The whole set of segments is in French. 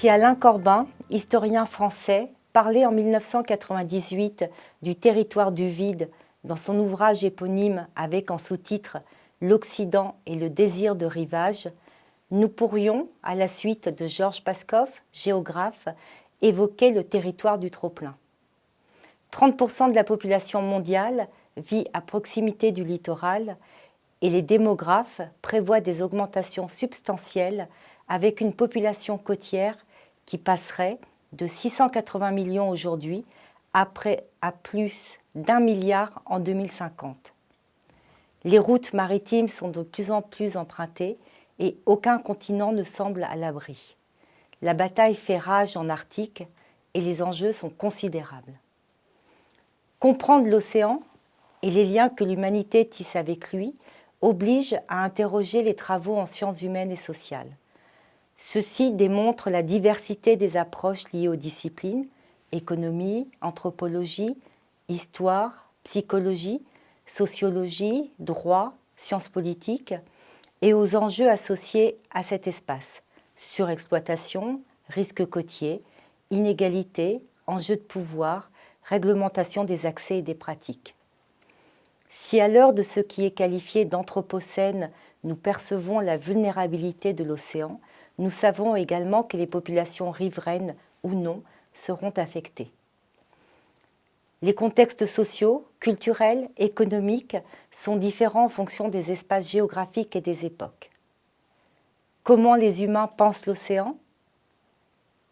Si Alain Corbin, historien français, parlait en 1998 du territoire du vide dans son ouvrage éponyme avec en sous-titre « L'Occident et le désir de rivage », nous pourrions, à la suite de Georges Paskov, géographe, évoquer le territoire du trop-plein. 30% de la population mondiale vit à proximité du littoral et les démographes prévoient des augmentations substantielles avec une population côtière qui passerait de 680 millions aujourd'hui après à plus d'un milliard en 2050. Les routes maritimes sont de plus en plus empruntées et aucun continent ne semble à l'abri. La bataille fait rage en Arctique et les enjeux sont considérables. Comprendre l'océan et les liens que l'humanité tisse avec lui oblige à interroger les travaux en sciences humaines et sociales. Ceci démontre la diversité des approches liées aux disciplines, économie, anthropologie, histoire, psychologie, sociologie, droit, sciences politiques, et aux enjeux associés à cet espace, surexploitation, risques côtiers, inégalité, enjeux de pouvoir, réglementation des accès et des pratiques. Si à l'heure de ce qui est qualifié d'anthropocène, nous percevons la vulnérabilité de l'océan, nous savons également que les populations riveraines ou non seront affectées. Les contextes sociaux, culturels, économiques sont différents en fonction des espaces géographiques et des époques. Comment les humains pensent l'océan?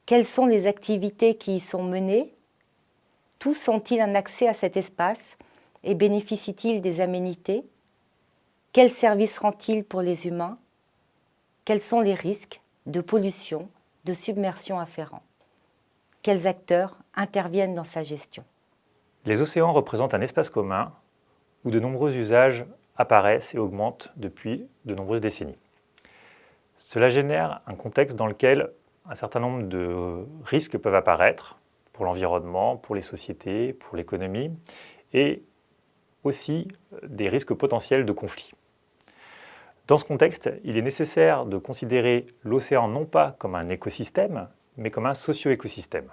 Quelles sont les activités qui y sont menées? Tous ont-ils un accès à cet espace et bénéficient-ils des aménités? Quels services rend-il pour les humains? Quels sont les risques? De pollution, de submersion afférents Quels acteurs interviennent dans sa gestion? Les océans représentent un espace commun où de nombreux usages apparaissent et augmentent depuis de nombreuses décennies. Cela génère un contexte dans lequel un certain nombre de risques peuvent apparaître pour l'environnement, pour les sociétés, pour l'économie, et aussi des risques potentiels de conflits. Dans ce contexte, il est nécessaire de considérer l'océan non pas comme un écosystème, mais comme un socio-écosystème.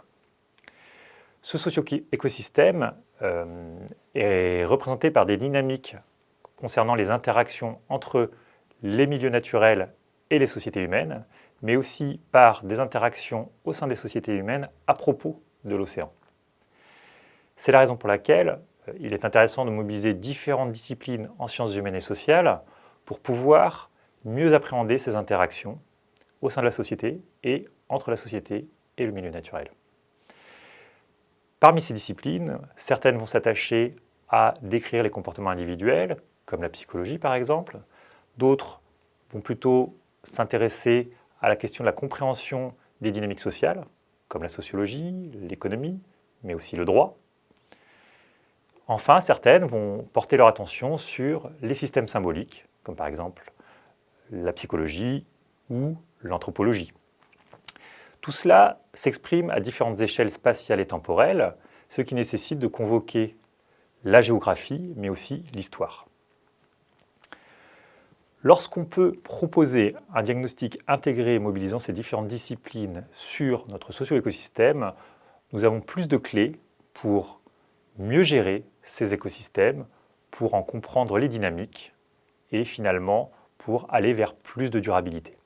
Ce socio-écosystème euh, est représenté par des dynamiques concernant les interactions entre les milieux naturels et les sociétés humaines, mais aussi par des interactions au sein des sociétés humaines à propos de l'océan. C'est la raison pour laquelle euh, il est intéressant de mobiliser différentes disciplines en sciences humaines et sociales pour pouvoir mieux appréhender ces interactions au sein de la société et entre la société et le milieu naturel. Parmi ces disciplines, certaines vont s'attacher à décrire les comportements individuels, comme la psychologie par exemple. D'autres vont plutôt s'intéresser à la question de la compréhension des dynamiques sociales, comme la sociologie, l'économie, mais aussi le droit. Enfin, certaines vont porter leur attention sur les systèmes symboliques, comme par exemple la psychologie ou l'anthropologie. Tout cela s'exprime à différentes échelles spatiales et temporelles, ce qui nécessite de convoquer la géographie, mais aussi l'histoire. Lorsqu'on peut proposer un diagnostic intégré mobilisant ces différentes disciplines sur notre socio-écosystème, nous avons plus de clés pour mieux gérer ces écosystèmes, pour en comprendre les dynamiques et finalement pour aller vers plus de durabilité.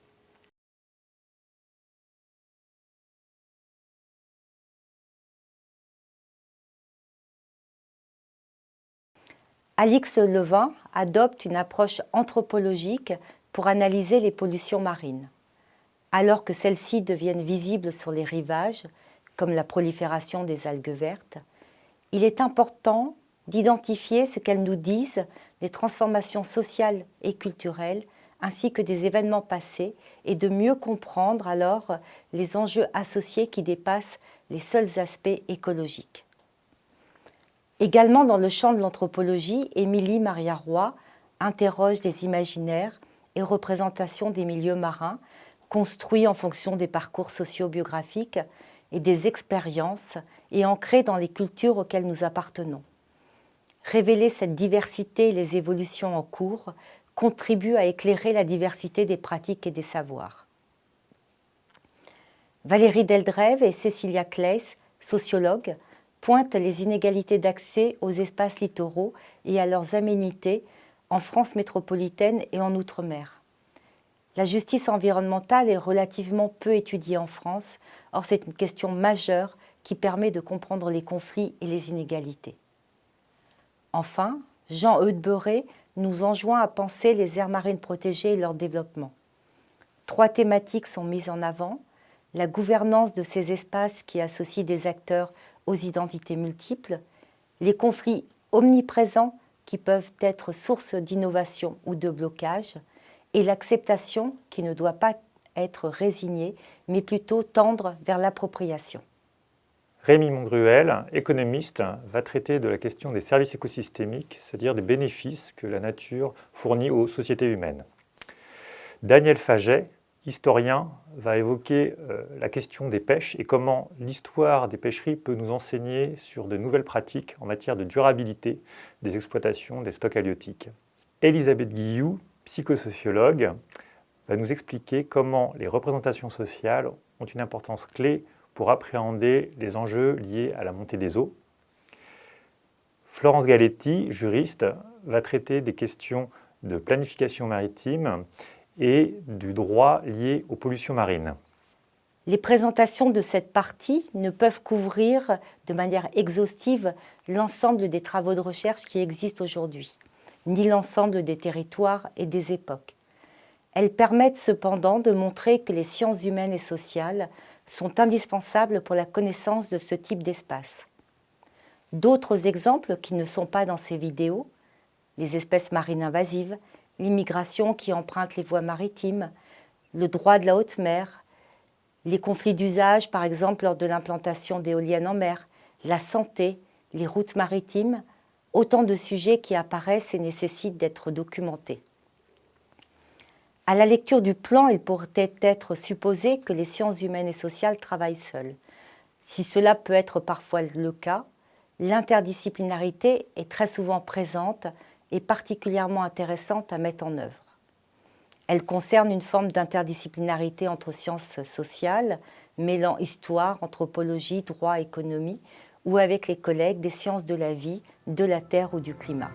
Alix Levin adopte une approche anthropologique pour analyser les pollutions marines. Alors que celles-ci deviennent visibles sur les rivages, comme la prolifération des algues vertes, il est important d'identifier ce qu'elles nous disent des transformations sociales et culturelles ainsi que des événements passés et de mieux comprendre alors les enjeux associés qui dépassent les seuls aspects écologiques. Également dans le champ de l'anthropologie, Émilie Maria Roy interroge des imaginaires et représentations des milieux marins construits en fonction des parcours socio-biographiques et des expériences et ancrés dans les cultures auxquelles nous appartenons. Révéler cette diversité et les évolutions en cours contribue à éclairer la diversité des pratiques et des savoirs. Valérie Deldrève et Cécilia Claes, sociologues, pointent les inégalités d'accès aux espaces littoraux et à leurs aménités en France métropolitaine et en Outre-mer. La justice environnementale est relativement peu étudiée en France, or c'est une question majeure qui permet de comprendre les conflits et les inégalités. Enfin, Jean Eudberé nous enjoint à penser les aires marines protégées et leur développement. Trois thématiques sont mises en avant, la gouvernance de ces espaces qui associent des acteurs aux identités multiples, les conflits omniprésents qui peuvent être source d'innovation ou de blocage, et l'acceptation qui ne doit pas être résignée, mais plutôt tendre vers l'appropriation. Rémi Mongruel, économiste, va traiter de la question des services écosystémiques, c'est-à-dire des bénéfices que la nature fournit aux sociétés humaines. Daniel Faget, historien, va évoquer euh, la question des pêches et comment l'histoire des pêcheries peut nous enseigner sur de nouvelles pratiques en matière de durabilité des exploitations des stocks halieutiques. Elisabeth Guillou, psychosociologue, va nous expliquer comment les représentations sociales ont une importance clé pour appréhender les enjeux liés à la montée des eaux. Florence Galetti, juriste, va traiter des questions de planification maritime et du droit lié aux pollutions marines. Les présentations de cette partie ne peuvent couvrir de manière exhaustive l'ensemble des travaux de recherche qui existent aujourd'hui, ni l'ensemble des territoires et des époques. Elles permettent cependant de montrer que les sciences humaines et sociales sont indispensables pour la connaissance de ce type d'espace. D'autres exemples qui ne sont pas dans ces vidéos, les espèces marines invasives, l'immigration qui emprunte les voies maritimes, le droit de la haute mer, les conflits d'usage, par exemple lors de l'implantation d'éoliennes en mer, la santé, les routes maritimes, autant de sujets qui apparaissent et nécessitent d'être documentés. À la lecture du plan, il pourrait être supposé que les sciences humaines et sociales travaillent seules. Si cela peut être parfois le cas, l'interdisciplinarité est très souvent présente est particulièrement intéressante à mettre en œuvre. Elle concerne une forme d'interdisciplinarité entre sciences sociales, mêlant histoire, anthropologie, droit, économie, ou avec les collègues des sciences de la vie, de la terre ou du climat.